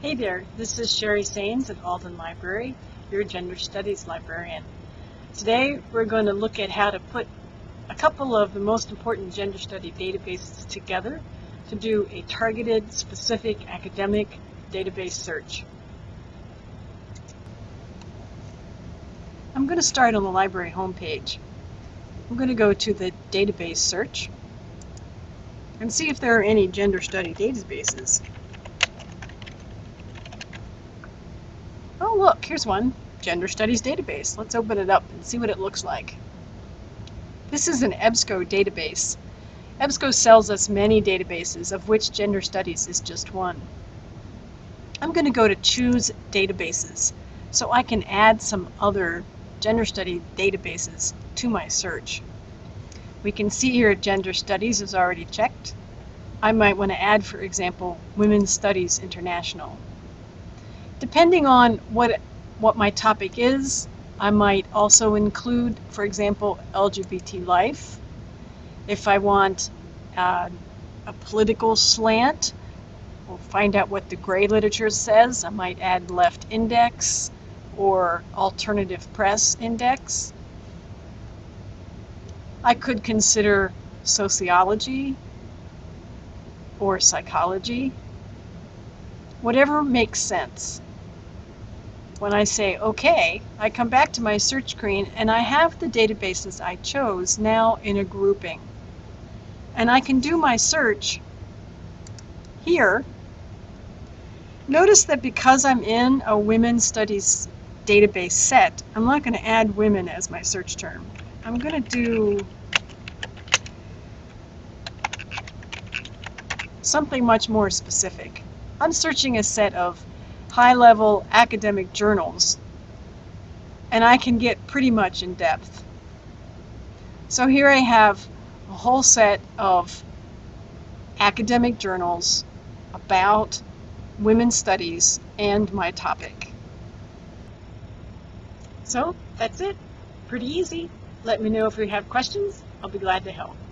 Hey there, this is Sherry Sains at Alden Library, your Gender Studies librarian. Today we're going to look at how to put a couple of the most important gender study databases together to do a targeted, specific academic database search. I'm going to start on the library homepage. I'm going to go to the database search and see if there are any gender study databases. Look, here's one, Gender Studies Database. Let's open it up and see what it looks like. This is an EBSCO database. EBSCO sells us many databases, of which Gender Studies is just one. I'm going to go to Choose Databases, so I can add some other gender study databases to my search. We can see here Gender Studies is already checked. I might want to add, for example, Women's Studies International. Depending on what, what my topic is, I might also include, for example, LGBT life. If I want uh, a political slant, or find out what the gray literature says, I might add left index or alternative press index. I could consider sociology or psychology, whatever makes sense. When I say OK, I come back to my search screen and I have the databases I chose now in a grouping. And I can do my search here. Notice that because I'm in a women's studies database set, I'm not going to add women as my search term. I'm going to do something much more specific. I'm searching a set of high-level academic journals, and I can get pretty much in depth. So here I have a whole set of academic journals about women's studies and my topic. So that's it. Pretty easy. Let me know if you have questions. I'll be glad to help.